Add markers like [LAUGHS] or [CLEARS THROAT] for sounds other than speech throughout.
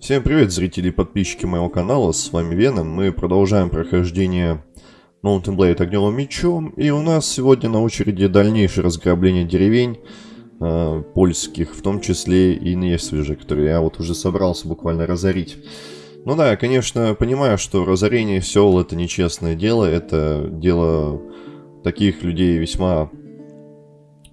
Всем привет, зрители и подписчики моего канала, с вами Веном. Мы продолжаем прохождение Mountain Blade огневым мечом. И у нас сегодня на очереди дальнейшее разграбление деревень э, польских, в том числе и Несвежи, которые я вот уже собрался буквально разорить. Ну да, я, конечно, понимаю, что разорение сел это нечестное дело, это дело таких людей весьма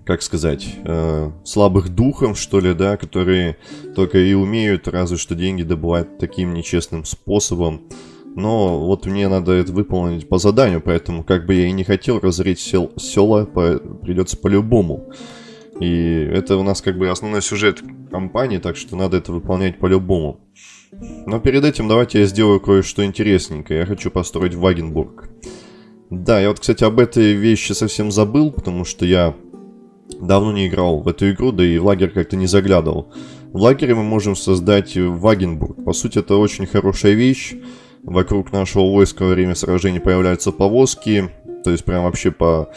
как сказать, э, слабых духом, что ли, да, которые только и умеют разве что деньги добывать таким нечестным способом. Но вот мне надо это выполнить по заданию, поэтому как бы я и не хотел разорить сел села, по придется по-любому. И это у нас как бы основной сюжет компании, так что надо это выполнять по-любому. Но перед этим давайте я сделаю кое-что интересненькое. Я хочу построить Вагенбург. Да, я вот, кстати, об этой вещи совсем забыл, потому что я давно не играл в эту игру, да и в лагерь как-то не заглядывал. В лагере мы можем создать Вагенбург. По сути, это очень хорошая вещь. Вокруг нашего войска во время сражений появляются повозки. То есть прям вообще по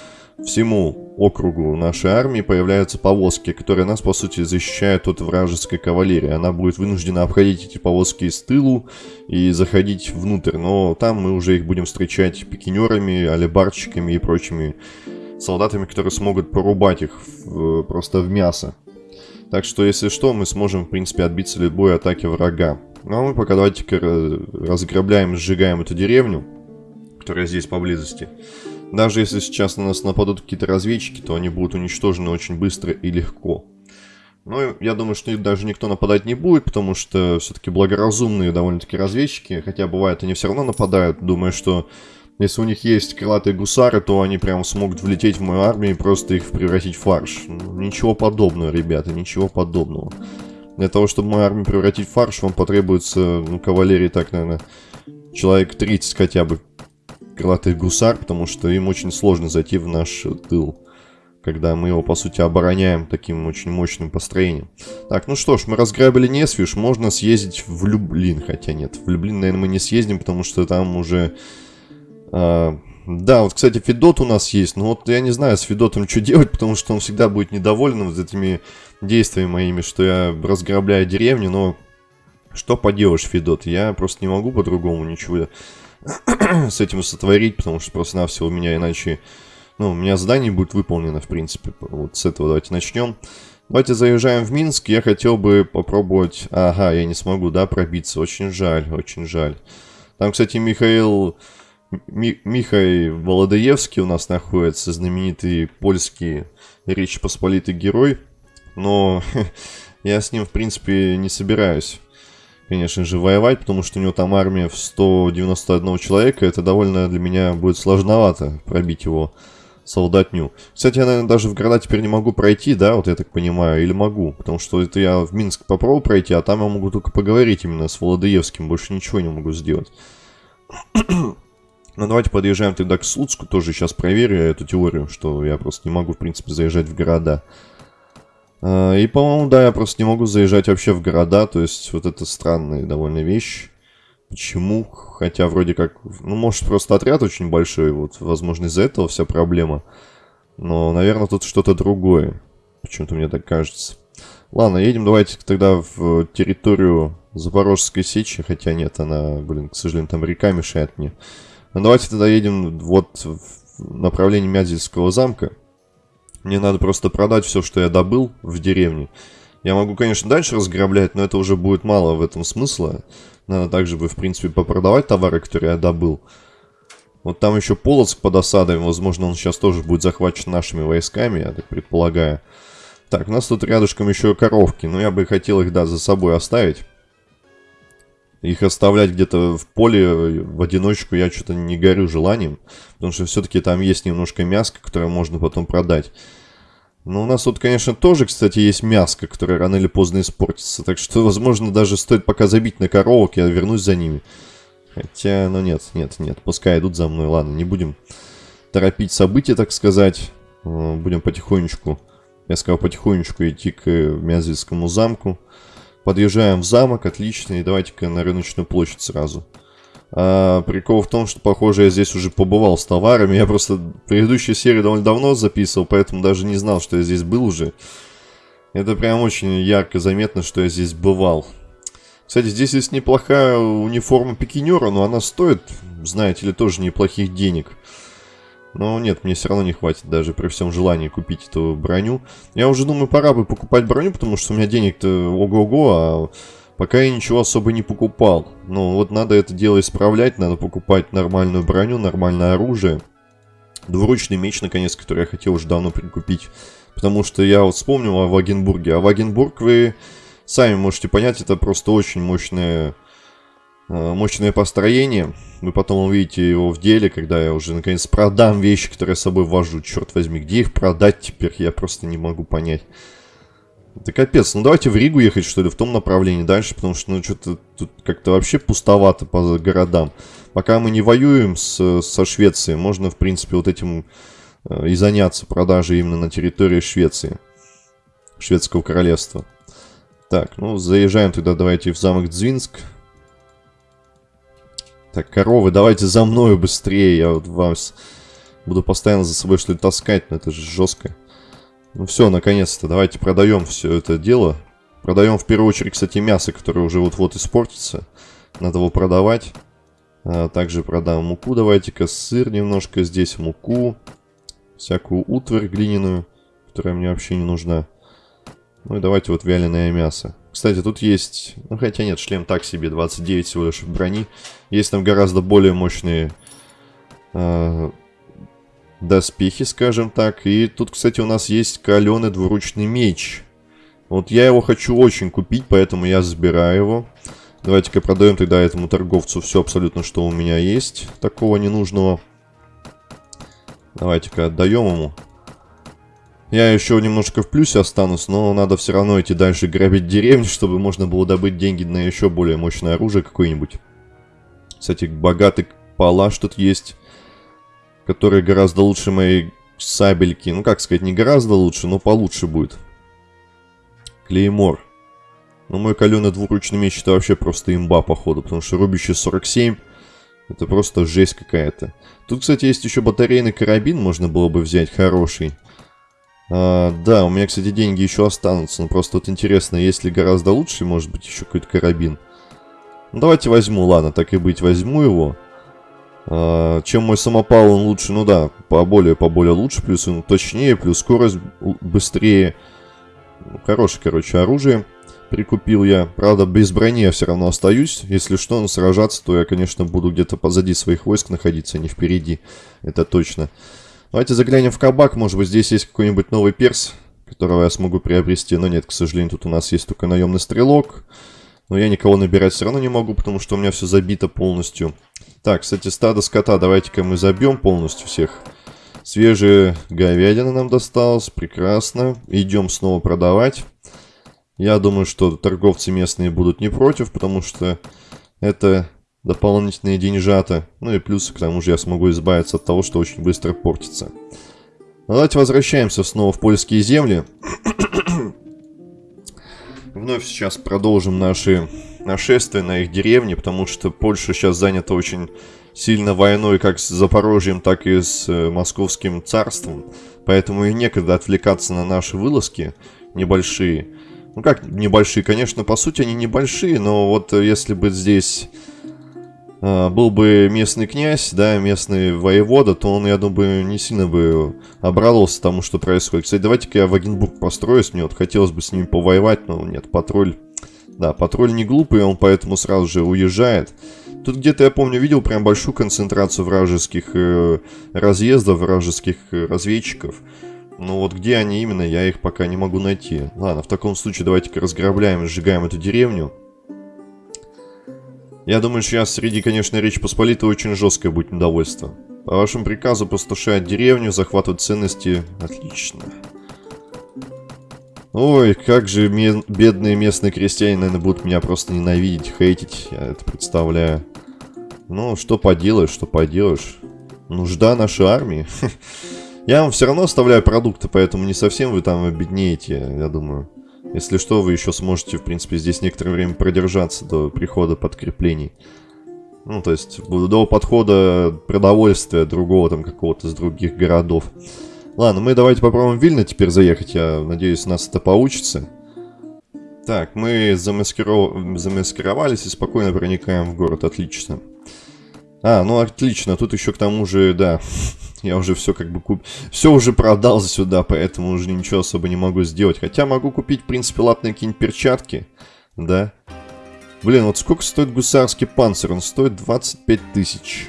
всему округу нашей армии появляются повозки, которые нас, по сути, защищают от вражеской кавалерии. Она будет вынуждена обходить эти повозки из тылу и заходить внутрь. Но там мы уже их будем встречать пикинерами, алибарщиками и прочими солдатами, которые смогут порубать их в, просто в мясо. Так что, если что, мы сможем, в принципе, отбиться любой атаки врага. Ну а мы пока давайте-ка разграбляем, сжигаем эту деревню, которая здесь поблизости. Даже если сейчас на нас нападут какие-то разведчики, то они будут уничтожены очень быстро и легко. Ну, я думаю, что даже никто нападать не будет, потому что все-таки благоразумные довольно-таки разведчики, хотя бывает они все равно нападают, думаю, что если у них есть крылатые гусары, то они прям смогут влететь в мою армию и просто их превратить в фарш. Ничего подобного, ребята, ничего подобного. Для того, чтобы мою армию превратить в фарш, вам потребуется, ну, кавалерии так, наверное, человек 30 хотя бы крылатых гусар, потому что им очень сложно зайти в наш тыл, когда мы его, по сути, обороняем таким очень мощным построением. Так, ну что ж, мы разграбили Несвиш, можно съездить в Люблин, хотя нет, в Люблин, наверное, мы не съездим, потому что там уже а, да, вот, кстати, Федот у нас есть, но вот я не знаю с Федотом что делать, [LAUGHS] потому что он всегда будет недоволен вот этими действиями моими, что я разграбляю деревню, но что поделаешь, Федот, я просто не могу по-другому ничего [CLEARS THROAT] с этим сотворить, потому что просто-навсего у меня иначе... Ну, у меня задание будет выполнено, в принципе. Вот с этого давайте начнем. Давайте заезжаем в Минск. Я хотел бы попробовать... Ага, я не смогу, да, пробиться. Очень жаль, очень жаль. Там, кстати, Михаил Ми Михай Володаевский у нас находится, знаменитый польский Речь Посполитый герой. Но [LAUGHS] я с ним, в принципе, не собираюсь, конечно же, воевать, потому что у него там армия в 191 человека. Это довольно для меня будет сложновато пробить его солдатню. Кстати, я, наверное, даже в города теперь не могу пройти, да, вот я так понимаю, или могу, потому что это я в Минск попробую пройти, а там я могу только поговорить именно с Володаевским, больше ничего не могу сделать. [CLEARS THROAT] Ну, давайте подъезжаем тогда к Слуцку. Тоже сейчас проверю эту теорию, что я просто не могу, в принципе, заезжать в города. А, и, по-моему, да, я просто не могу заезжать вообще в города. То есть, вот это странная довольно вещь. Почему? Хотя, вроде как... Ну, может, просто отряд очень большой. Вот, возможно, из-за этого вся проблема. Но, наверное, тут что-то другое. Почему-то мне так кажется. Ладно, едем давайте тогда в территорию Запорожской сечи. Хотя нет, она, блин, к сожалению, там река мешает мне. Ну, давайте тогда едем вот в направлении Мядзельского замка. Мне надо просто продать все, что я добыл в деревне. Я могу, конечно, дальше разграблять, но это уже будет мало в этом смысла. Надо также бы, в принципе, попродавать товары, которые я добыл. Вот там еще Полоцк под осадой. Возможно, он сейчас тоже будет захвачен нашими войсками, я так предполагаю. Так, у нас тут рядышком еще коровки. Но я бы хотел их, да, за собой оставить. Их оставлять где-то в поле в одиночку я что-то не горю желанием. Потому что все-таки там есть немножко мяска, которое можно потом продать. Но у нас тут, конечно, тоже, кстати, есть мяско, которое рано или поздно испортится. Так что, возможно, даже стоит пока забить на коровок, я вернусь за ними. Хотя, ну нет, нет, нет, пускай идут за мной. Ладно, не будем торопить события, так сказать. Э, будем потихонечку, я сказал, потихонечку идти к Мязельскому замку. Подъезжаем в замок, отлично, и давайте-ка на рыночную площадь сразу. А, прикол в том, что, похоже, я здесь уже побывал с товарами. Я просто предыдущую серию довольно давно записывал, поэтому даже не знал, что я здесь был уже. Это прям очень ярко заметно, что я здесь бывал. Кстати, здесь есть неплохая униформа пикинера, но она стоит, знаете ли, тоже неплохих денег. Но нет, мне все равно не хватит даже при всем желании купить эту броню. Я уже думаю, пора бы покупать броню, потому что у меня денег-то ого-го, а пока я ничего особо не покупал. Ну, вот надо это дело исправлять, надо покупать нормальную броню, нормальное оружие. Двуручный меч, наконец, который я хотел уже давно прикупить. Потому что я вот вспомнил о Вагенбурге. А Вагенбург вы сами можете понять, это просто очень мощное, э, мощное построение. Вы потом увидите его в деле, когда я уже наконец продам вещи, которые я с собой вожу. Черт возьми, где их продать теперь, я просто не могу понять. Это капец. Ну давайте в Ригу ехать, что ли, в том направлении дальше, потому что, ну, что-то тут как-то вообще пустовато по городам. Пока мы не воюем с, со Швецией, можно, в принципе, вот этим э, и заняться продажей именно на территории Швеции. Шведского королевства. Так, ну, заезжаем тогда, давайте в замок Дзвинск. Так, коровы, давайте за мною быстрее. Я вот вас буду постоянно за собой что-то таскать, но это же жестко. Ну все, наконец-то, давайте продаем все это дело. Продаем в первую очередь, кстати, мясо, которое уже вот-вот испортится. Надо его продавать. А, также продам муку, давайте-ка сыр немножко, здесь муку. Всякую утварь глиняную, которая мне вообще не нужна. Ну и давайте вот вяленое мясо. Кстати, тут есть... Ну, хотя нет, шлем так себе, 29 всего лишь брони. Есть там гораздо более мощные э, доспехи, скажем так. И тут, кстати, у нас есть каленый двуручный меч. Вот я его хочу очень купить, поэтому я забираю его. Давайте-ка продаем тогда этому торговцу все абсолютно, что у меня есть. Такого ненужного. Давайте-ка отдаем ему. Я еще немножко в плюсе останусь, но надо все равно идти дальше грабить деревни, чтобы можно было добыть деньги на еще более мощное оружие какое-нибудь. Кстати, богатый палаш тут есть который гораздо лучше моей сабельки. Ну, как сказать, не гораздо лучше, но получше будет. Клеймор. Ну, мой каленый двуручный меч это вообще просто имба, походу, потому что рубящий 47 это просто жесть какая-то. Тут, кстати, есть еще батарейный карабин, можно было бы взять хороший. А, да, у меня, кстати, деньги еще останутся, но просто вот интересно, есть ли гораздо лучше, может быть, еще какой-то карабин. Ну, давайте возьму, ладно, так и быть, возьму его. А, чем мой самопал, он лучше, ну да, поболее, поболее лучше, плюс он точнее, плюс скорость быстрее. Ну, хорошее, короче, оружие прикупил я. Правда, без брони я все равно остаюсь. Если что, ну, сражаться, то я, конечно, буду где-то позади своих войск находиться, а не впереди. Это точно. Давайте заглянем в кабак. Может быть, здесь есть какой-нибудь новый перс, которого я смогу приобрести. Но нет, к сожалению, тут у нас есть только наемный стрелок. Но я никого набирать все равно не могу, потому что у меня все забито полностью. Так, кстати, стадо скота давайте-ка мы забьем полностью всех. Свежая говядина нам досталась, прекрасно. Идем снова продавать. Я думаю, что торговцы местные будут не против, потому что это дополнительные деньжата. Ну и плюс к тому же я смогу избавиться от того, что очень быстро портится. Давайте возвращаемся снова в польские земли. [COUGHS] Вновь сейчас продолжим наши нашествия на их деревни, потому что Польша сейчас занята очень сильно войной как с Запорожьем, так и с э, Московским царством. Поэтому и некогда отвлекаться на наши вылазки небольшие. Ну как небольшие, конечно, по сути они небольшие, но вот если бы здесь был бы местный князь, да, местный воевода, то он, я думаю, не сильно бы обрадовался тому, что происходит. Кстати, давайте-ка я в Агенбург построюсь, мне вот хотелось бы с ним повоевать, но нет, патруль... Да, патруль не глупый, он поэтому сразу же уезжает. Тут где-то, я помню, видел прям большую концентрацию вражеских э, разъездов, вражеских э, разведчиков. Но вот где они именно, я их пока не могу найти. Ладно, в таком случае давайте-ка разграбляем и сжигаем эту деревню. Я думаю, сейчас среди, конечно, Речь Посполитой очень жесткое будет недовольство. По вашему приказу постушать деревню, захватывать ценности. Отлично. Ой, как же бедные местные крестьяне, наверное, будут меня просто ненавидеть, хейтить, я это представляю. Ну, что поделаешь, что поделаешь. Нужда нашей армии. [LAUGHS] Я вам все равно оставляю продукты, поэтому не совсем вы там обеднеете, я думаю. Если что, вы еще сможете, в принципе, здесь некоторое время продержаться до прихода подкреплений. Ну, то есть, до подхода продовольствия другого там какого-то из других городов. Ладно, мы давайте попробуем в Вильно теперь заехать. Я надеюсь, у нас это получится. Так, мы замаскиров... замаскировались и спокойно проникаем в город. Отлично. А, ну отлично. Тут еще к тому же, да, [LAUGHS] я уже все как бы куп... Все уже продал сюда, поэтому уже ничего особо не могу сделать. Хотя могу купить, в принципе, латные какие-нибудь перчатки. Да. Блин, вот сколько стоит гусарский панцирь? Он стоит 25 тысяч.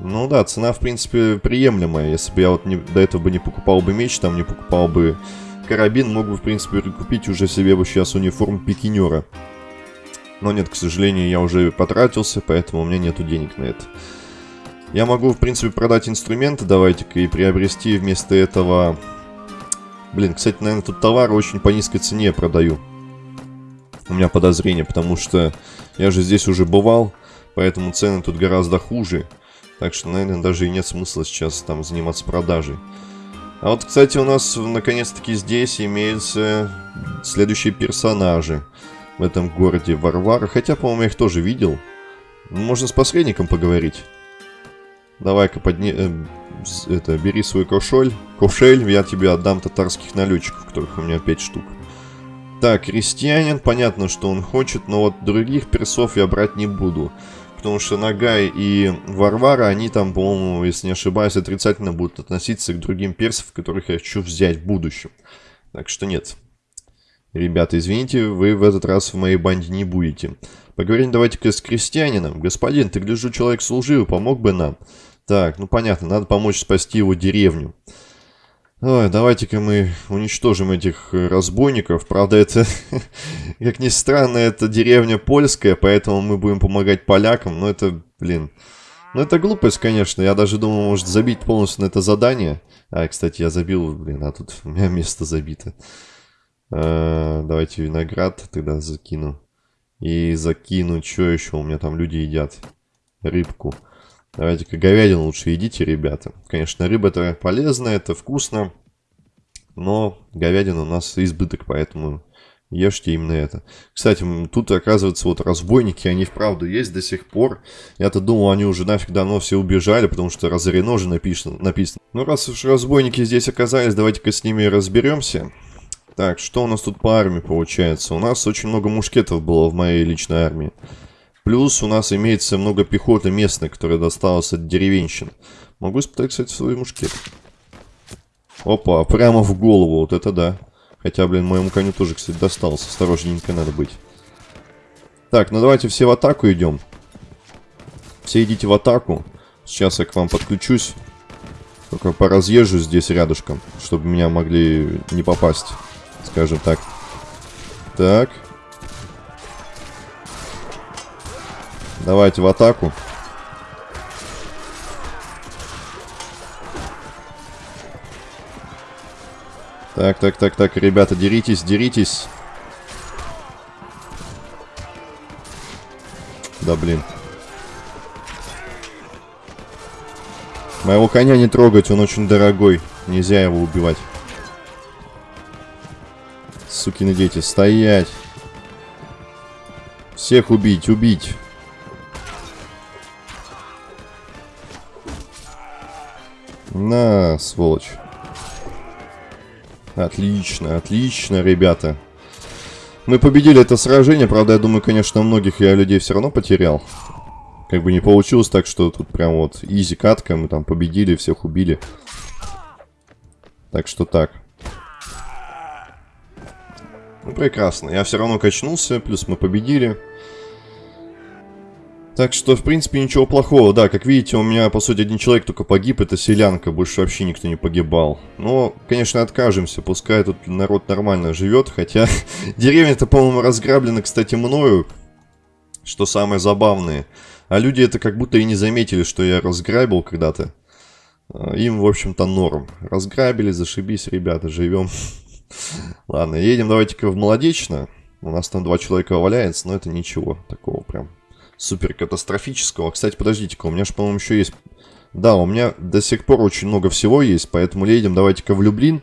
Ну да, цена, в принципе, приемлемая. Если бы я вот не, до этого бы не покупал бы меч, там не покупал бы карабин, мог бы, в принципе, купить уже себе бы сейчас униформу пикинера. Но нет, к сожалению, я уже потратился, поэтому у меня нету денег на это. Я могу, в принципе, продать инструменты, давайте-ка, и приобрести вместо этого... Блин, кстати, наверное, тут товары очень по низкой цене продаю. У меня подозрение, потому что я же здесь уже бывал, поэтому цены тут гораздо хуже. Так что, наверное, даже и нет смысла сейчас там заниматься продажей. А вот, кстати, у нас наконец-таки здесь имеются следующие персонажи в этом городе Варвара. Хотя, по-моему, я их тоже видел. Можно с посредником поговорить. Давай-ка подни... Э, это, бери свой кошель. Кошель, я тебе отдам татарских налетчиков, которых у меня 5 штук. Так, крестьянин, понятно, что он хочет, но вот других персов я брать не буду. Потому что Нагай и Варвара, они там, по-моему, если не ошибаюсь, отрицательно будут относиться к другим персам, которых я хочу взять в будущем. Так что нет. Ребята, извините, вы в этот раз в моей банде не будете. Поговорим давайте-ка с крестьянином. Господин, ты, гляжу, человек служивый, помог бы нам? Так, ну понятно, надо помочь спасти его деревню. Давайте-ка мы уничтожим этих э, разбойников. Правда, это, [LAUGHS] как ни странно, это деревня польская, поэтому мы будем помогать полякам. Но это, блин, ну это глупость, конечно. Я даже думал, может забить полностью на это задание. А, кстати, я забил, блин, а тут у меня [LAUGHS] место забито. А, давайте виноград тогда закину. И закину, что еще у меня там люди едят? Рыбку. Давайте-ка говядину лучше едите, ребята. Конечно, рыба это полезно, это вкусно. Но говядина у нас избыток, поэтому ешьте именно это. Кстати, тут, оказывается, вот разбойники, они вправду есть до сих пор. Я-то думал, они уже нафиг давно все убежали, потому что разорено же написано. написано. Ну, раз уж разбойники здесь оказались, давайте-ка с ними разберемся. Так, что у нас тут по армии получается? У нас очень много мушкетов было в моей личной армии. Плюс у нас имеется много пехоты местной, которая досталась от деревенщин. Могу испытать, кстати, свой мушкет. Опа, прямо в голову, вот это да. Хотя, блин, моему коню тоже, кстати, достался. Осторожненько надо быть. Так, ну давайте все в атаку идем. Все идите в атаку. Сейчас я к вам подключусь. Только поразъезжу здесь рядышком, чтобы меня могли не попасть. Скажем так. Так. Давайте в атаку. Так, так, так, так, ребята, деритесь, деритесь. Да блин. Моего коня не трогать, он очень дорогой. Нельзя его убивать. Сукины дети, стоять. Всех убить, убить. На, сволочь. Отлично, отлично, ребята. Мы победили это сражение, правда, я думаю, конечно, многих я людей все равно потерял. Как бы не получилось так, что тут прям вот изи катка, мы там победили, всех убили. Так что так. Ну, прекрасно. Я все равно качнулся, плюс мы победили. Так что, в принципе, ничего плохого. Да, как видите, у меня, по сути, один человек только погиб. Это селянка. Больше вообще никто не погибал. Но, конечно, откажемся. Пускай тут народ нормально живет. Хотя, [LAUGHS] деревня-то, по-моему, разграблена, кстати, мною. Что самое забавное. А люди это как будто и не заметили, что я разграбил когда-то. А, им, в общем-то, норм. Разграбили, зашибись, ребята, живем. [LAUGHS] Ладно, едем давайте-ка в Молодечно. У нас там два человека валяется, но это ничего такого прям супер катастрофического. Кстати, подождите-ка, у меня же, по-моему, еще есть... Да, у меня до сих пор очень много всего есть, поэтому едем давайте-ка в Люблин.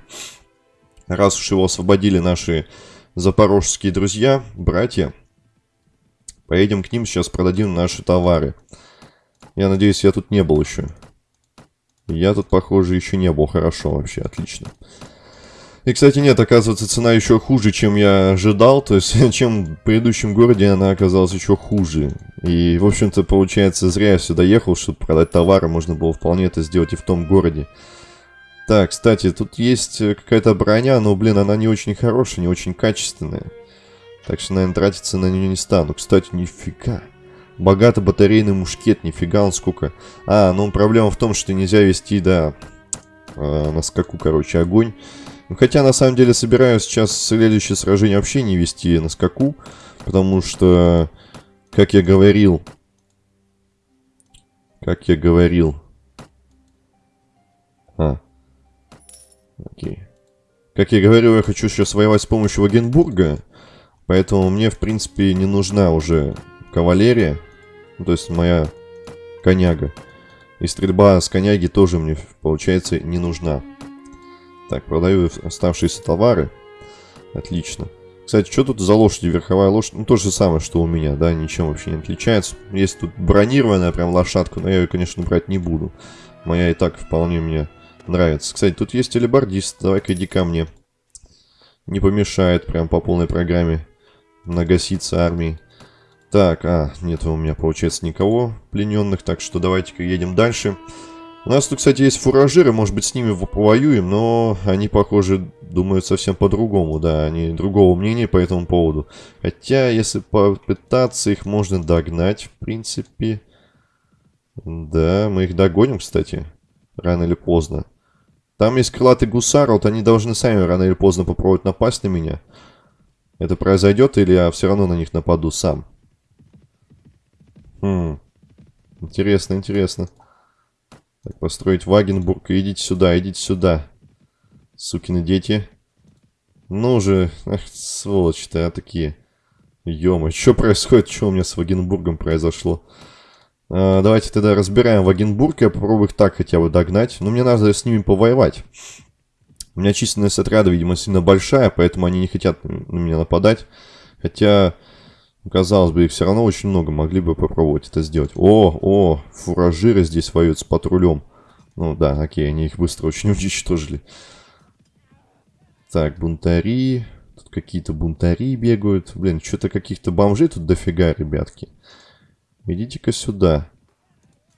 Раз уж его освободили наши запорожские друзья, братья. Поедем к ним, сейчас продадим наши товары. Я надеюсь, я тут не был еще. Я тут, похоже, еще не был. Хорошо вообще, отлично. И, кстати, нет, оказывается, цена еще хуже, чем я ожидал. То есть, [LAUGHS] чем в предыдущем городе она оказалась еще хуже. И, в общем-то, получается, зря я сюда ехал, чтобы продать товары. Можно было вполне это сделать и в том городе. Так, кстати, тут есть какая-то броня, но, блин, она не очень хорошая, не очень качественная. Так что, наверное, тратиться на нее не стану. Кстати, нифига. Богато батарейный мушкет, нифига он сколько. А, ну проблема в том, что нельзя вести, да, э, на скаку, короче, огонь. Ну, хотя, на самом деле, собираюсь сейчас следующее сражение вообще не вести на скаку, потому что, как я говорил, как я говорил, а, окей. Как я говорил, я хочу сейчас воевать с помощью Вагенбурга, поэтому мне, в принципе, не нужна уже кавалерия, ну, то есть моя коняга. И стрельба с коняги тоже мне, получается, не нужна. Так, продаю оставшиеся товары. Отлично. Кстати, что тут за лошади? Верховая лошадь? Ну, то же самое, что у меня, да, ничем вообще не отличается. Есть тут бронированная прям лошадка, но я ее, конечно, брать не буду. Моя и так вполне мне нравится. Кстати, тут есть телебардист. Давай-ка иди ко мне. Не помешает прям по полной программе нагаситься армией. Так, а, нет у меня, получается, никого плененных, так что давайте-ка едем дальше. Дальше. У нас тут, кстати, есть фуражиры, может быть, с ними повоюем, но они, похоже, думают совсем по-другому, да, они другого мнения по этому поводу. Хотя, если попытаться, их можно догнать, в принципе. Да, мы их догоним, кстати, рано или поздно. Там есть крылатый гусар, вот они должны сами рано или поздно попробовать напасть на меня. Это произойдет, или я все равно на них нападу сам? Хм, интересно, интересно. Так, построить Вагенбург. Идите сюда, идите сюда. Сукины дети. Ну же, сволочи-то а такие. ё что происходит? Что у меня с Вагенбургом произошло? А, давайте тогда разбираем Вагенбург. Я попробую их так хотя бы догнать. Но мне надо с ними повоевать. У меня численность отряда, видимо, сильно большая, поэтому они не хотят на меня нападать. Хотя Казалось бы, их все равно очень много, могли бы попробовать это сделать. О, о, фуражиры здесь воюют с патрулем. Ну да, окей, они их быстро очень [LAUGHS] уничтожили. Так, бунтари. Тут какие-то бунтари бегают. Блин, что-то каких-то бомжей тут дофига, ребятки. Идите-ка сюда.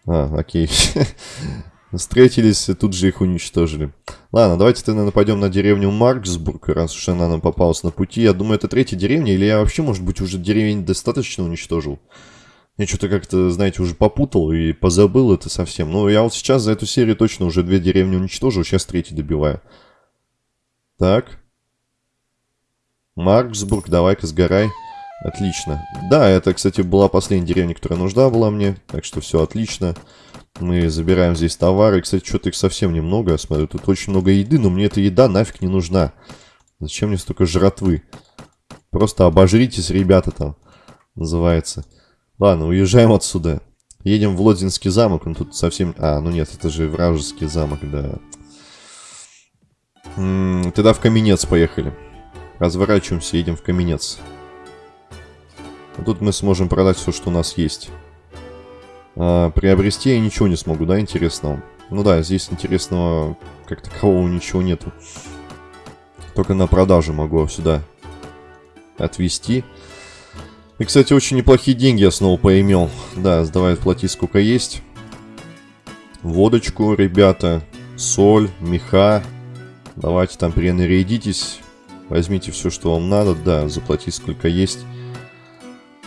А, окей. [LAUGHS] Встретились, тут же их уничтожили. Ладно, давайте тогда нападем на деревню Марксбург, раз уж она нам попалась на пути. Я думаю, это третья деревня, или я вообще, может быть, уже деревень достаточно уничтожил. Я что-то как-то, знаете, уже попутал и позабыл это совсем. Но я вот сейчас за эту серию точно уже две деревни уничтожил, сейчас третий добиваю. Так. Марксбург, давай-ка сгорай. Отлично. Да, это, кстати, была последняя деревня, которая нужна была мне, так что все отлично. Отлично. Мы забираем здесь товары. Кстати, что-то их совсем немного, я смотрю. Тут очень много еды, но мне эта еда нафиг не нужна. Зачем мне столько жратвы? Просто обожритесь, ребята, там. Называется. Ладно, уезжаем отсюда. Едем в Лодзинский замок. Он тут совсем... А, ну нет, это же вражеский замок, да. М -м, тогда в Каменец поехали. Разворачиваемся, едем в Каменец. А тут мы сможем продать все, что у нас есть. А, приобрести я ничего не смогу, да, интересного? Ну да, здесь интересного как такового ничего нету. Только на продажу могу сюда отвести. И, кстати, очень неплохие деньги я снова поимел. Да, давай плати сколько есть. Водочку, ребята, соль, меха. Давайте там перенарядитесь. Возьмите все, что вам надо. Да, заплатить сколько есть.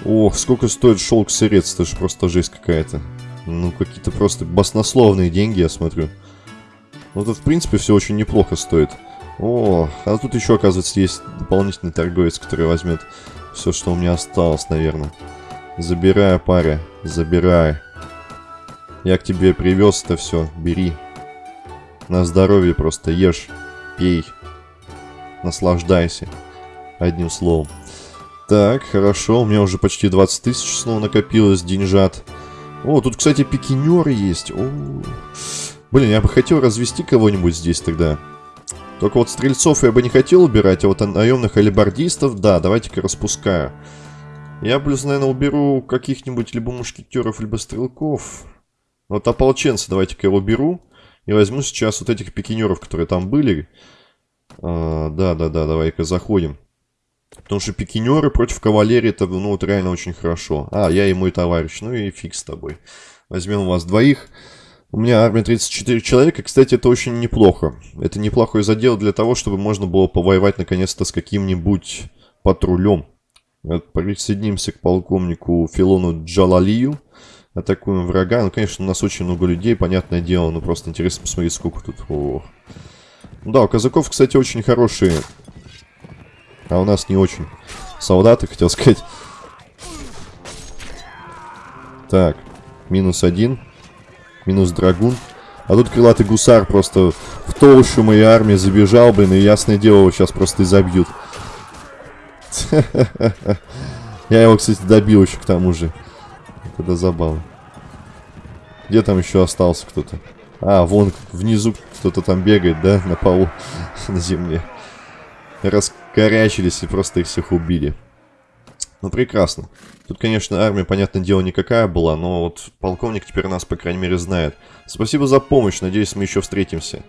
Ох, сколько стоит шелк сырец, это же просто жесть какая-то. Ну, какие-то просто баснословные деньги, я смотрю. Ну, тут, в принципе, все очень неплохо стоит. О, а тут еще, оказывается, есть дополнительный торговец, который возьмет все, что у меня осталось, наверное. Забирай, паря, забирай. Я к тебе привез это все, бери. На здоровье просто ешь, пей, наслаждайся. Одним словом. Так, хорошо, у меня уже почти 20 тысяч снова накопилось деньжат. О, тут, кстати, пикинер есть. О, блин, я бы хотел развести кого-нибудь здесь тогда. Только вот стрельцов я бы не хотел убирать, а вот наемных алибардистов, да, давайте-ка распускаю. Я плюс, наверное, уберу каких-нибудь либо мушкетеров, либо стрелков. Вот ополченца давайте-ка его беру. И возьму сейчас вот этих пикинеров, которые там были. А, да, да, да, давай-ка заходим. Потому что пикинеры против кавалерии, это, ну, вот реально очень хорошо. А, я и мой товарищ, ну и фиг с тобой. Возьмем вас двоих. У меня армия 34 человека, кстати, это очень неплохо. Это неплохой задел для того, чтобы можно было повоевать наконец-то с каким-нибудь патрулем. Присоединимся к полковнику Филону Джалалию. Атакуем врага. Ну, конечно, у нас очень много людей, понятное дело. Но просто интересно посмотреть, сколько тут. Ох. Да, у казаков, кстати, очень хорошие. А у нас не очень. Солдаты, хотел сказать. Так, минус один. Минус драгун. А тут крылатый гусар просто в толщу моей армии забежал, блин, и ясное дело, его сейчас просто и забьют. [LAUGHS] Я его, кстати, добил еще к тому же. Это забавно. Где там еще остался кто-то? А, вон внизу кто-то там бегает, да, на полу, [LAUGHS] на земле. Раскорячились и просто их всех убили. Ну, прекрасно. Тут, конечно, армия, понятное дело, никакая была, но вот полковник теперь нас, по крайней мере, знает. Спасибо за помощь, надеюсь, мы еще встретимся.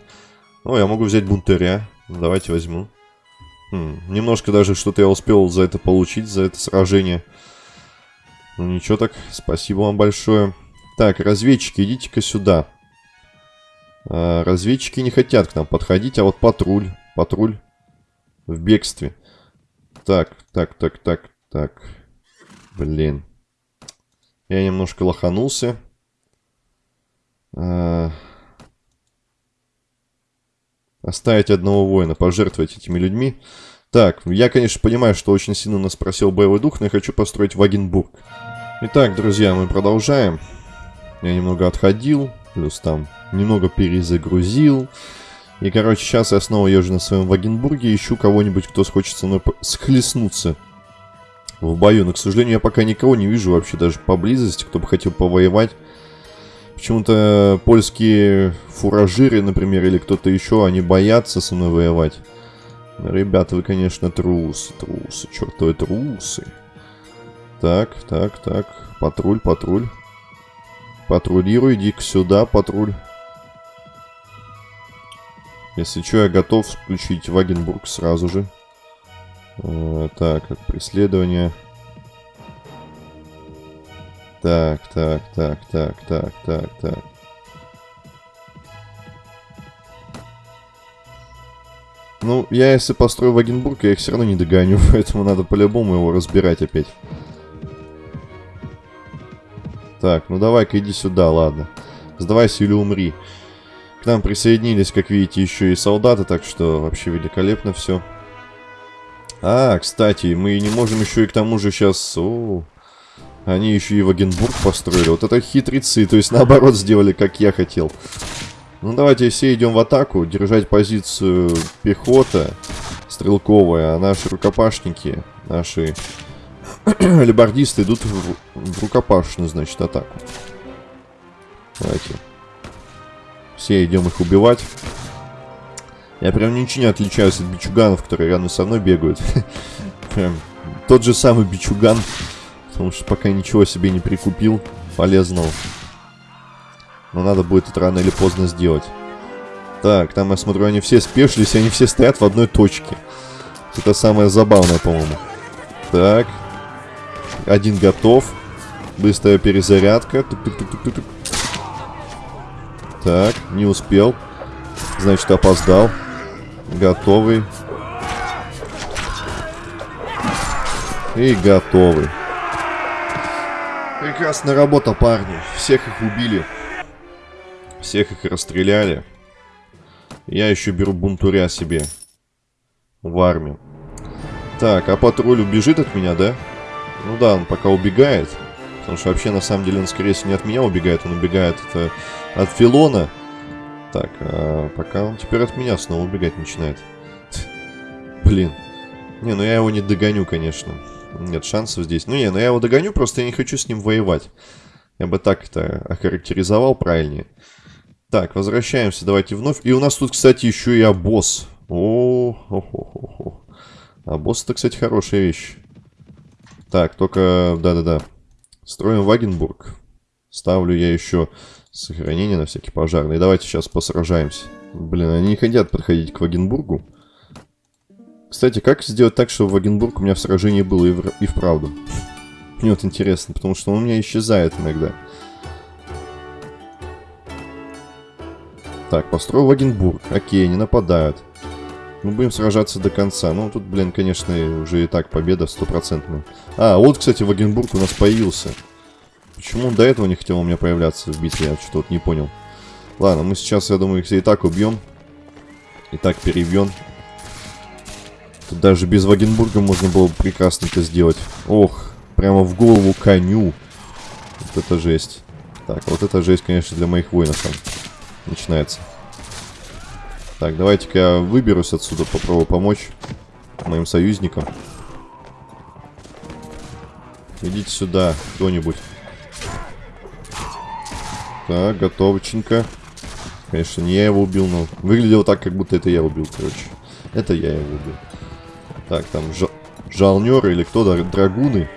О, я могу взять бунтаря. Давайте возьму. Хм, немножко даже что-то я успел за это получить, за это сражение. Ну, ничего так, спасибо вам большое. Так, разведчики, идите-ка сюда. А, разведчики не хотят к нам подходить, а вот патруль, патруль в бегстве. Так, так, так, так, так. Блин. Я немножко лоханулся. А... Оставить одного воина, пожертвовать этими людьми. Так, я, конечно, понимаю, что очень сильно нас просил боевой дух, но я хочу построить Вагенбург. Итак, друзья, мы продолжаем. Я немного отходил, плюс там немного перезагрузил. И, короче, сейчас я снова езжу на своем Вагенбурге, ищу кого-нибудь, кто хочет со мной схлестнуться в бою. Но, к сожалению, я пока никого не вижу вообще даже поблизости, кто бы хотел повоевать. Почему-то польские фуражиры, например, или кто-то еще, они боятся со мной воевать. Ребята, вы, конечно, трусы, трусы, чертовы трусы. Так, так, так. Патруль, патруль. Патрулируй, иди сюда, патруль. Если что, я готов включить Вагенбург сразу же. Э, так, преследование. Так, так, так, так, так, так, так. Ну, я если построю Вагенбург, я их все равно не догоню, [LAUGHS] поэтому надо по-любому его разбирать опять. Так, ну давай-ка иди сюда, ладно. Сдавайся или умри. К нам присоединились, как видите, еще и солдаты, так что вообще великолепно все. А, кстати, мы не можем еще и к тому же сейчас... О, они еще и Вагенбург построили. Вот это хитрецы, то есть наоборот сделали, как я хотел. Ну давайте все идем в атаку, держать позицию пехота стрелковая, а наши рукопашники, наши [COUGHS] лебардисты идут в, в рукопашную, значит, атаку. Давайте. Все идем их убивать. Я прям ничего не отличаюсь от бичуганов, которые рядом со мной бегают. [LAUGHS] Прям тот же самый бичуган. Потому что пока ничего себе не прикупил полезного. Но надо будет это рано или поздно сделать. Так, там я смотрю, они все спешились, они все стоят в одной точке. Это самое забавное, по-моему. Так. Один готов. Быстрая перезарядка. Тук -тук -тук -тук -тук. Так, не успел. Значит, опоздал. Готовый. И готовый. Прекрасная работа, парни. Всех их убили. Всех их расстреляли. Я еще беру бунтуря себе. В армию. Так, а патруль убежит от меня, да? Ну да, он пока убегает. Потому что вообще, на самом деле, он, скорее всего, не от меня убегает. Он убегает это, от Филона. Так, а пока он теперь от меня снова убегать начинает. [LAUGHS] Блин. Не, ну я его не догоню, конечно. Нет шансов здесь. Ну не, ну я его догоню, просто я не хочу с ним воевать. Я бы так это охарактеризовал правильнее. Так, возвращаемся, давайте вновь. И у нас тут, кстати, еще и обоз. О, хо хо хо хо Обоз это, кстати, хорошая вещь. Так, только, да-да-да. Строим Вагенбург. Ставлю я еще Сохранение на всякий пожарный. Давайте сейчас посражаемся. Блин, они не хотят подходить к Вагенбургу. Кстати, как сделать так, чтобы Вагенбург у меня в сражении был и, в... и вправду? Мне вот интересно, потому что он у меня исчезает иногда. Так, построил Вагенбург. Окей, они нападают. Мы будем сражаться до конца. Ну, тут, блин, конечно, уже и так победа стопроцентная. А, вот, кстати, Вагенбург у нас появился. Почему он до этого не хотел у меня появляться в битве? Я что-то не понял. Ладно, мы сейчас, я думаю, их и так убьем. И так перебьем. Тут даже без Вагенбурга можно было бы прекрасно это сделать. Ох, прямо в голову коню. Вот это жесть. Так, вот это жесть, конечно, для моих воинов там начинается. Так, давайте-ка я выберусь отсюда, попробую помочь моим союзникам. Идите сюда, кто-нибудь. Так, готовченько. Конечно, не я его убил, но выглядело так, как будто это я убил, короче. Это я его убил. Так, там жал жалнеры или кто, да, драгуны.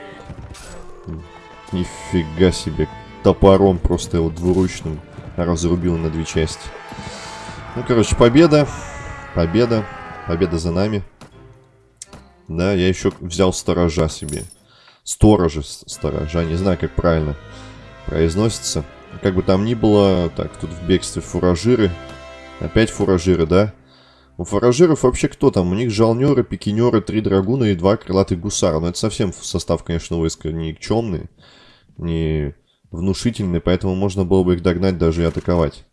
Нифига себе. Топором просто его двуручным разрубил на две части. Ну, короче, победа. Победа. Победа за нами. Да, я еще взял сторожа себе. Сторожа, сторожа. Не знаю, как правильно произносится. Как бы там ни было, так, тут в бегстве фуражиры. Опять фуражиры, да? У фуражиров вообще кто там? У них жалнеры, пикинеры, три драгуна и два крылатых гусара. Но это совсем состав, конечно, войска никчемный, не внушительный, поэтому можно было бы их догнать даже и атаковать.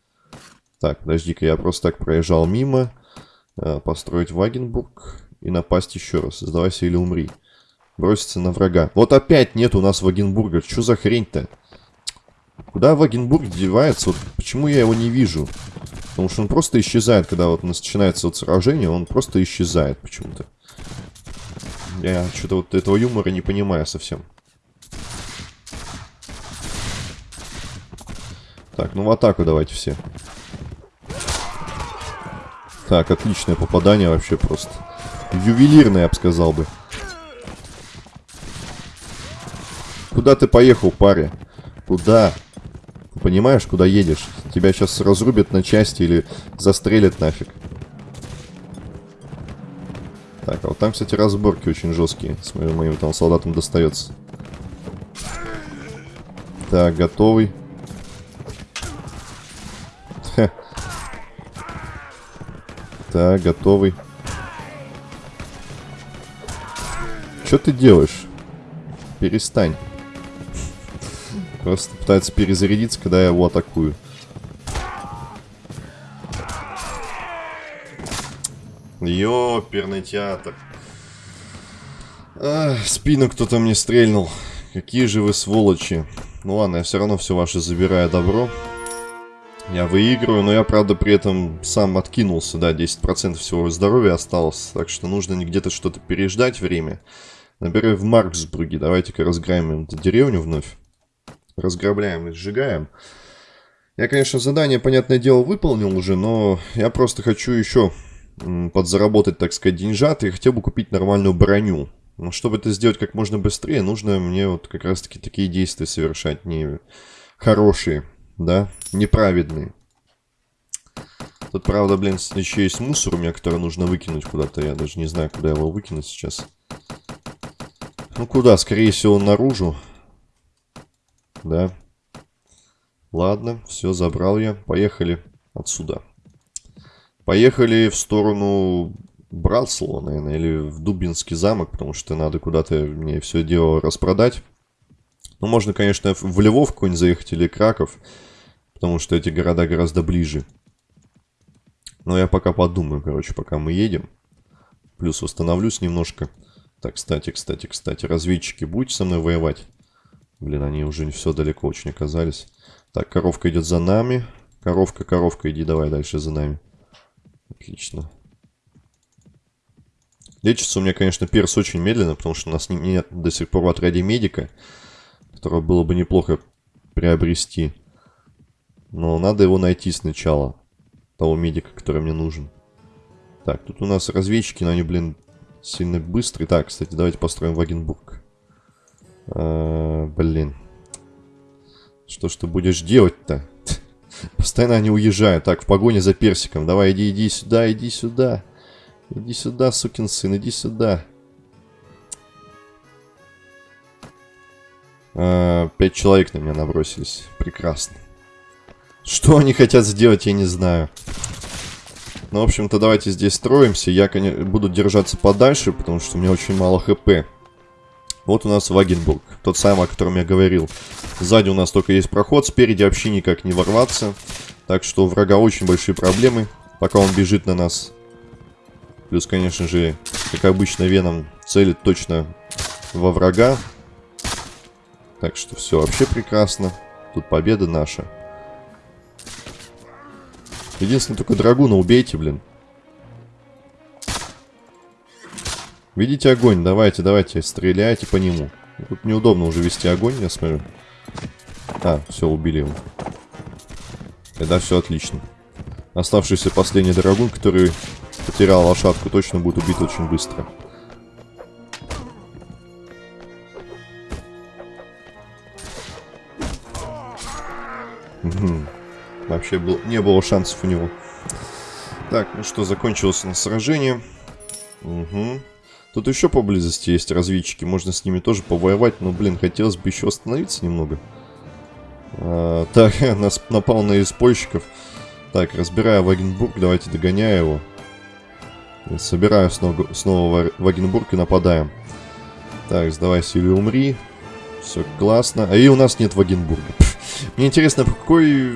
Так, подожди-ка, я просто так проезжал мимо. Э, построить Вагенбург и напасть еще раз. Сдавайся или умри. Броситься на врага. Вот опять нет у нас Вагенбурга. Что за хрень-то? Куда Вагенбург девается? Вот почему я его не вижу? Потому что он просто исчезает, когда вот начинается вот сражение, он просто исчезает почему-то. Я что-то вот этого юмора не понимаю совсем. Так, ну в атаку давайте все. Так, отличное попадание вообще просто. Ювелирное, я бы сказал бы. Куда ты поехал, паря? Куда? Понимаешь, куда едешь? Тебя сейчас разрубят на части или застрелят нафиг. Так, а вот там, кстати, разборки очень жесткие. Смотрю, моим там солдатам достается. Так, готовый. Так, готовый. Что ты делаешь? Перестань. Просто пытается перезарядиться, когда я его атакую. Ёперный театр. А, спину кто-то мне стрельнул. Какие же вы сволочи. Ну ладно, я все равно все ваше забираю добро. Я выигрываю, но я, правда, при этом сам откинулся, да, 10% всего здоровья осталось. Так что нужно где-то что-то переждать время. Например, в Марксбурге. Давайте-ка разграем эту деревню вновь разграбляем и сжигаем. Я, конечно, задание, понятное дело, выполнил уже, но я просто хочу еще подзаработать, так сказать, деньжат и хотел бы купить нормальную броню. Но чтобы это сделать как можно быстрее, нужно мне вот как раз-таки такие действия совершать, не хорошие, да, неправедные. Тут, правда, блин, еще есть мусор у меня, который нужно выкинуть куда-то. Я даже не знаю, куда его выкинуть сейчас. Ну, куда? Скорее всего, наружу. Да. Ладно, все, забрал я. Поехали отсюда. Поехали в сторону Братслава, наверное, или в Дубинский замок, потому что надо куда-то мне все дело распродать. Ну, можно, конечно, в Львов какой-нибудь заехать или Краков, потому что эти города гораздо ближе. Но я пока подумаю, короче, пока мы едем. Плюс восстановлюсь немножко. Так, кстати, кстати, кстати, разведчики, будете со мной воевать? Блин, они уже не все далеко очень оказались. Так, коровка идет за нами. Коровка, коровка, иди давай дальше за нами. Отлично. Лечится у меня, конечно, перс очень медленно, потому что у нас нет до сих пор в отряде медика, которого было бы неплохо приобрести. Но надо его найти сначала, того медика, который мне нужен. Так, тут у нас разведчики, но они, блин, сильно быстрые. Так, кстати, давайте построим Вагенбург. А, блин. Что ж ты будешь делать-то? [LAUGHS] Постоянно они уезжают. Так, в погоне за персиком. Давай, иди, иди сюда, иди сюда. Иди сюда, сукин сын, иди сюда. А, пять человек на меня набросились. Прекрасно. Что они хотят сделать, я не знаю. Ну, в общем-то, давайте здесь строимся. Я, буду держаться подальше, потому что у меня очень мало хп. Вот у нас Вагенбург, тот самый, о котором я говорил. Сзади у нас только есть проход, спереди вообще никак не ворваться. Так что у врага очень большие проблемы, пока он бежит на нас. Плюс, конечно же, как обычно, Веном целит точно во врага. Так что все вообще прекрасно. Тут победа наша. Единственное, только драгуна убейте, блин. Видите огонь? Давайте, давайте, стреляйте по нему. Тут неудобно уже вести огонь, я смотрю. А, все, убили его. Тогда все отлично. Оставшийся последний драгун, который потерял лошадку, точно будет убит очень быстро. Угу. Вообще был, не было шансов у него. Так, ну что, закончилось на сражение. Угу. Тут еще поблизости есть разведчики, можно с ними тоже повоевать, но, блин, хотелось бы еще остановиться немного. А, так, [LAUGHS] нас напал на испольщиков. Так, разбирая Вагенбург, давайте догоняю его. Собираю снова, снова Вагенбург и нападаем. Так, сдавайся или умри. Все классно. А и у нас нет Вагенбурга. [LAUGHS] Мне интересно, по какой...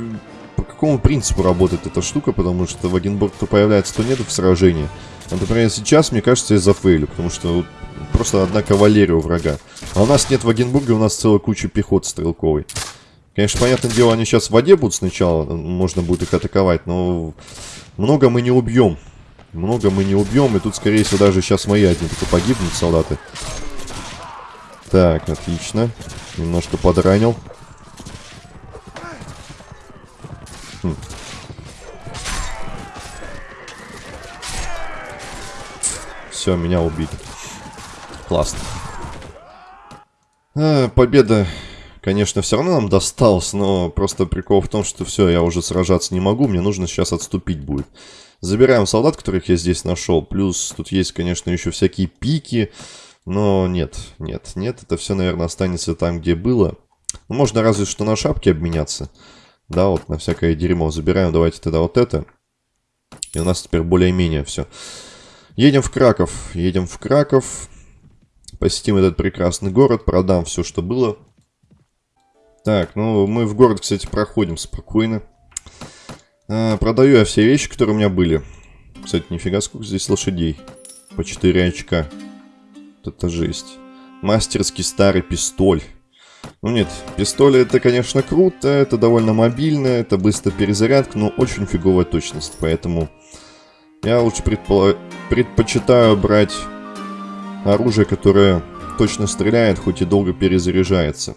Какому принципу работает эта штука, потому что Вагенбург то появляется, то нет в сражении. Например, сейчас, мне кажется, я зафейлю, потому что просто одна кавалерия у врага. А у нас нет Вагенбурга, у нас целая куча пехот стрелковой. Конечно, понятное дело, они сейчас в воде будут сначала, можно будет их атаковать, но много мы не убьем. Много мы не убьем, и тут, скорее всего, даже сейчас мои одни только погибнут, солдаты. Так, отлично. Немножко подранил. Все, меня убили. Классно. А, победа, конечно, все равно нам досталась, но просто прикол в том, что все, я уже сражаться не могу, мне нужно сейчас отступить будет. Забираем солдат, которых я здесь нашел, плюс тут есть, конечно, еще всякие пики, но нет, нет, нет, это все, наверное, останется там, где было. Ну, можно разве что на шапки обменяться. Да, вот на всякое дерьмо забираем, давайте тогда вот это. И у нас теперь более-менее все. Едем в Краков. Едем в Краков. Посетим этот прекрасный город. Продам все, что было. Так, ну мы в город, кстати, проходим спокойно. А, продаю я все вещи, которые у меня были. Кстати, нифига сколько здесь лошадей. По 4 очка. Вот это жесть. Мастерский старый пистоль. Ну нет, пистоль это, конечно, круто, это довольно мобильно, это быстро перезарядка, но очень фиговая точность, поэтому я лучше предпо... предпочитаю брать оружие, которое точно стреляет, хоть и долго перезаряжается.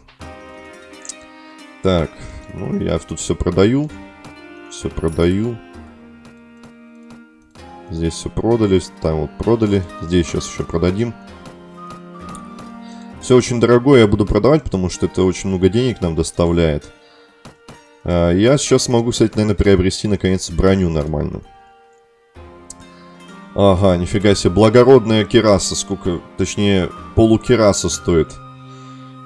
Так, ну я тут все продаю. Все продаю. Здесь все продали, там вот продали. Здесь сейчас еще продадим. Все очень дорогое я буду продавать, потому что это очень много денег нам доставляет. А, я сейчас могу, кстати, наверное, приобрести наконец броню нормальную. Ага, нифига себе, благородная кераса, сколько, точнее, полукераса стоит.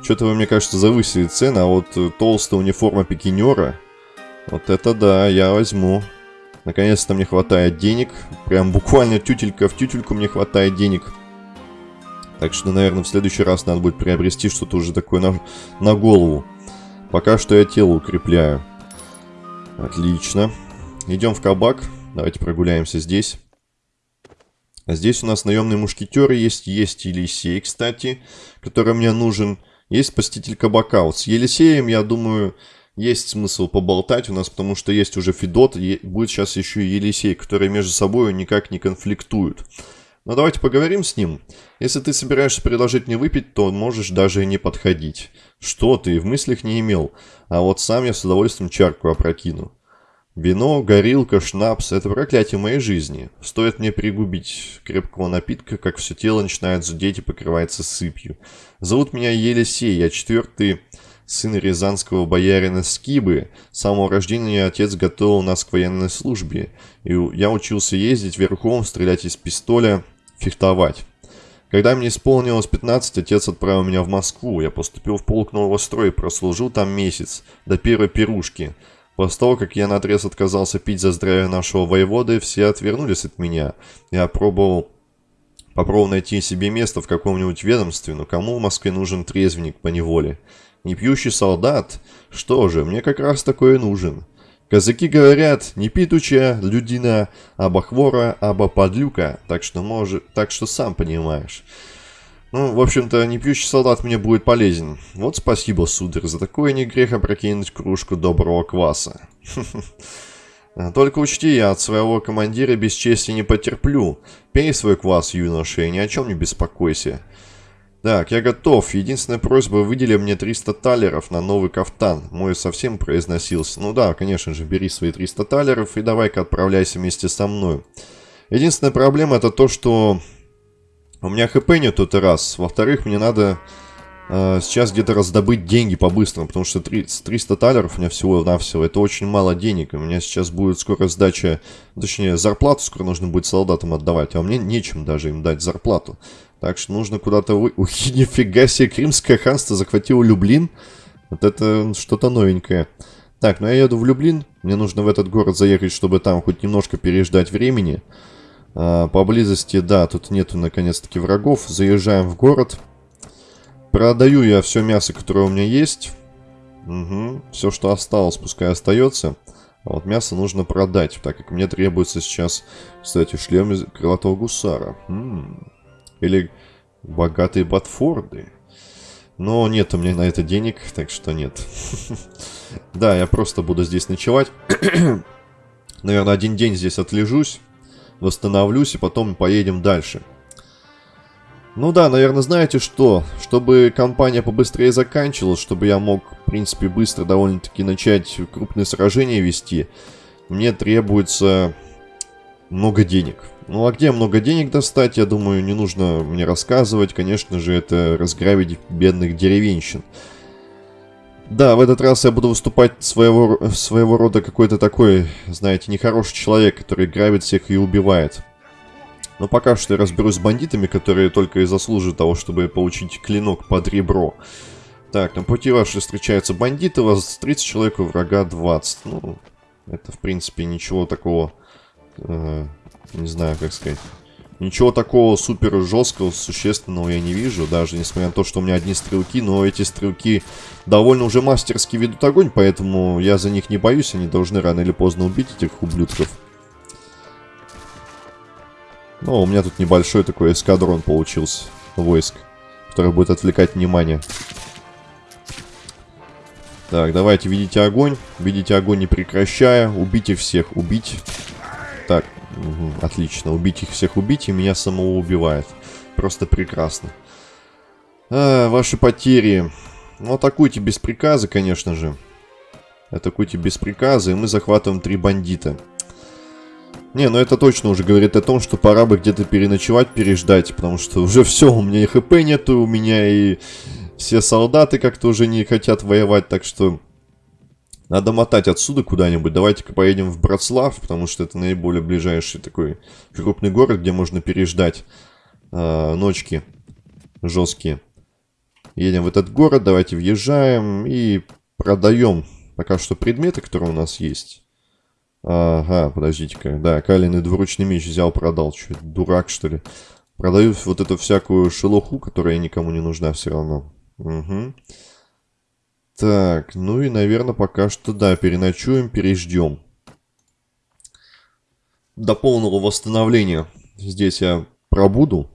Что-то вы, мне кажется, завысили цены, а вот э, толстая униформа пикинера, вот это да, я возьму. Наконец-то мне хватает денег, прям буквально тютелька в тютельку мне хватает денег. Так что, наверное, в следующий раз надо будет приобрести что-то уже такое на, на голову. Пока что я тело укрепляю. Отлично. Идем в кабак. Давайте прогуляемся здесь. А здесь у нас наемный мушкетер есть, есть Елисей, кстати, который мне нужен. Есть спаситель кабака. Вот с Елисеем, я думаю, есть смысл поболтать у нас, потому что есть уже Федот, будет сейчас еще и Елисей, которые между собой никак не конфликтуют. Но давайте поговорим с ним. Если ты собираешься предложить мне выпить, то можешь даже и не подходить. Что ты, в мыслях не имел. А вот сам я с удовольствием чарку опрокину. Вино, горилка, шнапс – это проклятие моей жизни. Стоит мне пригубить крепкого напитка, как все тело начинает зудеть и покрывается сыпью. Зовут меня Елисей, я четвертый сын рязанского боярина Скибы. С самого рождения отец готовил нас к военной службе, и я учился ездить верхом, стрелять из пистоля, фехтовать. Когда мне исполнилось 15, отец отправил меня в Москву. Я поступил в полк нового строя и прослужил там месяц, до первой пирушки. После того, как я наотрез отказался пить за здравие нашего воеводы, все отвернулись от меня. Я пробовал Попробовал найти себе место в каком-нибудь ведомстве, но кому в Москве нужен трезвенник по неволе? Не пьющий солдат? Что же, мне как раз такое нужен. Казаки говорят, не питуча, людина, аба хвора, аба подлюка, так что может, так что сам понимаешь. Ну, в общем-то, не пьющий солдат мне будет полезен. Вот спасибо, сударь, за такое не грех опрокинуть кружку доброго кваса. Только учти, я от своего командира без чести не потерплю. Пей свой квас, юноша, и ни о чем не беспокойся. Так, я готов. Единственная просьба, выдели мне 300 талеров на новый кафтан. Мой совсем произносился. Ну да, конечно же, бери свои 300 талеров и давай-ка отправляйся вместе со мной. Единственная проблема это то, что у меня хп нет тот раз. Во-вторых, мне надо э, сейчас где-то раздобыть деньги по-быстрому, потому что 300 талеров у меня всего-навсего, это очень мало денег. У меня сейчас будет скоро сдача, точнее, зарплату скоро нужно будет солдатам отдавать, а мне нечем даже им дать зарплату. Так что нужно куда-то вы... Ух, [LAUGHS] нифига себе, Кримское ханство захватило Люблин. Вот это что-то новенькое. Так, ну я еду в Люблин. Мне нужно в этот город заехать, чтобы там хоть немножко переждать времени. А, поблизости, да, тут нету наконец-таки врагов. Заезжаем в город. Продаю я все мясо, которое у меня есть. Угу. Все, что осталось, пускай остается. А вот мясо нужно продать, так как мне требуется сейчас, кстати, шлем из крылатого гусара. М. Или богатые Батфорды. Но нет у меня на это денег, так что нет. [LAUGHS] Да, я просто буду здесь ночевать. [CLEARS THROAT] Наверное, один день здесь отлежусь, восстановлюсь и потом поедем дальше. Ну да, наверное, знаете что? Чтобы компания побыстрее заканчивалась, чтобы я мог, в принципе, быстро довольно-таки начать крупные сражения вести, мне требуется много денег. Ну а где много денег достать, я думаю, не нужно мне рассказывать. Конечно же, это разграбить бедных деревенщин. Да, в этот раз я буду выступать своего, своего рода какой-то такой, знаете, нехороший человек, который грабит всех и убивает. Но пока что я разберусь с бандитами, которые только и заслуживают того, чтобы получить клинок под ребро. Так, на пути ваши встречаются бандиты, у вас 30 человек, у врага 20. Ну, это, в принципе, ничего такого, э, не знаю, как сказать. Ничего такого супер жесткого, существенного я не вижу, даже несмотря на то, что у меня одни стрелки, но эти стрелки довольно уже мастерски ведут огонь, поэтому я за них не боюсь, они должны рано или поздно убить этих ублюдков. Ну, у меня тут небольшой такой эскадрон получился войск, который будет отвлекать внимание. Так, давайте, видите огонь. Видите огонь не прекращая. Убейте всех, убить. Так, угу, отлично. Убить их всех, убить, и меня самого убивает. Просто прекрасно. А, ваши потери. Ну, атакуйте без приказа, конечно же. Атакуйте без приказа, и мы захватываем три бандита. Не, ну это точно уже говорит о том, что пора бы где-то переночевать, переждать, потому что уже [LAUGHS] все, у меня и хп нету, у меня и все солдаты как-то уже не хотят воевать, так что надо мотать отсюда куда-нибудь. Давайте-ка поедем в Братслав, потому что это наиболее ближайший такой крупный город, где можно переждать э, ночки жесткие. Едем в этот город, давайте въезжаем и продаем пока что предметы, которые у нас есть. Ага, подождите-ка. Да, каленый двуручный меч взял, продал. Че, дурак, что ли? Продаю вот эту всякую шелуху, которая никому не нужна все равно. Угу. Так, ну и, наверное, пока что, да, переночуем, переждем. До полного восстановления здесь я пробуду,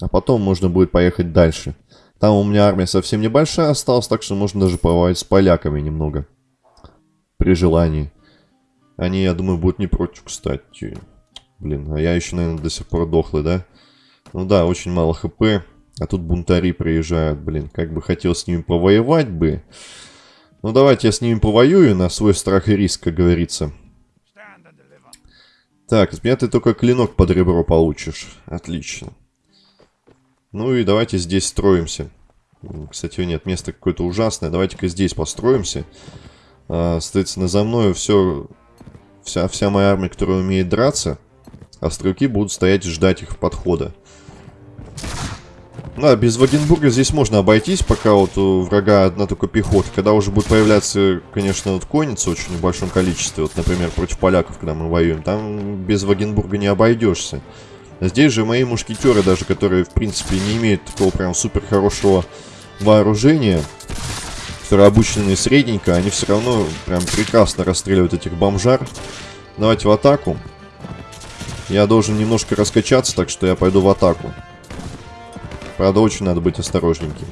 а потом можно будет поехать дальше. Там у меня армия совсем небольшая осталась, так что можно даже повоевать с поляками немного. При желании. Они, я думаю, будут не против, кстати. Блин, а я еще, наверное, до сих пор дохлый, да? Ну да, очень мало хп. А тут бунтари приезжают, блин. Как бы хотел с ними повоевать бы. Ну давайте я с ними повоюю на свой страх и риск, как говорится. Так, с меня ты только клинок под ребро получишь. Отлично. Ну и давайте здесь строимся. Кстати, нет, место какое-то ужасное. Давайте-ка здесь построимся. А, соответственно, за мною все, вся, вся моя армия, которая умеет драться, а стрелки будут стоять и ждать их подхода. Да, без Вагенбурга здесь можно обойтись, пока вот у врага одна только пехота. Когда уже будет появляться, конечно, вот конница очень в большом количестве, вот, например, против поляков, когда мы воюем, там без Вагенбурга не обойдешься. Здесь же мои мушкетеры, даже которые, в принципе, не имеют такого прям супер хорошего вооружения, которые обучены средненько, они все равно прям прекрасно расстреливают этих бомжар. Давайте в атаку. Я должен немножко раскачаться, так что я пойду в атаку. Правда, очень надо быть осторожненьким.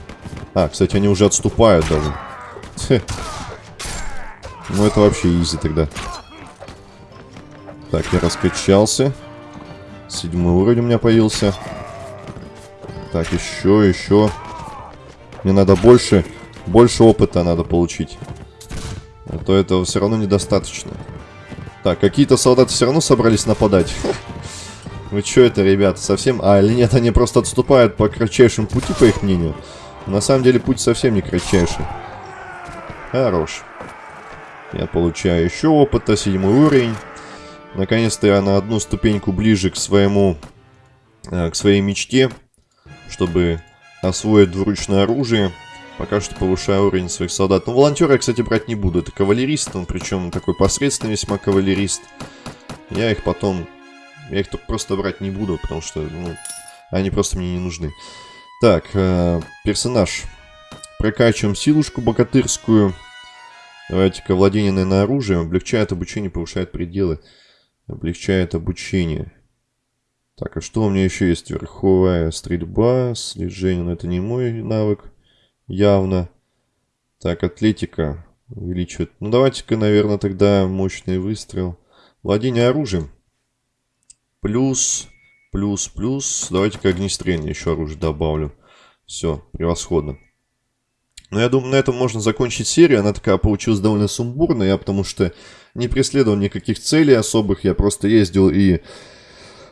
А, кстати, они уже отступают даже. Хе. Ну, это вообще изи тогда. Так, я раскачался. Седьмой уровень у меня появился. Так, еще, еще. Мне надо больше, больше опыта надо получить. А то этого все равно недостаточно. Так, какие-то солдаты все равно собрались нападать. Вы что это, ребята, совсем... А, или нет, они просто отступают по кратчайшему пути, по их мнению. На самом деле путь совсем не кратчайший. Хорош. Я получаю еще опыта, седьмой уровень. Наконец-то я на одну ступеньку ближе к своему... Э, к своей мечте, чтобы освоить двуручное оружие. Пока что повышаю уровень своих солдат. Но волонтера я, кстати, брать не буду. Это кавалерист, он причем такой посредственный весьма кавалерист. Я их потом я их тут просто брать не буду, потому что, ну, они просто мне не нужны. Так, э, персонаж. Прокачиваем силушку богатырскую. Давайте-ка владение, наверное, оружием. Облегчает обучение, повышает пределы. Облегчает обучение. Так, а что у меня еще есть? Верховая стрельба, слежение. Но это не мой навык. Явно. Так, атлетика увеличивает. Ну, давайте-ка, наверное, тогда мощный выстрел. Владение оружием. Плюс, плюс, плюс. Давайте-ка огнестрельное еще оружие добавлю. Все, превосходно. Но я думаю, на этом можно закончить серию. Она такая получилась довольно сумбурная, потому что не преследовал никаких целей особых. Я просто ездил и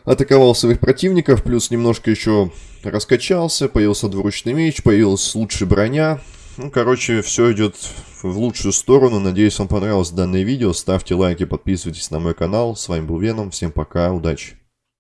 атаковал своих противников, плюс немножко еще раскачался, появился двуручный меч, появилась лучшая броня. Ну, короче, все идет в лучшую сторону. Надеюсь, вам понравилось данное видео. Ставьте лайки, подписывайтесь на мой канал. С вами был Веном. Всем пока, удачи.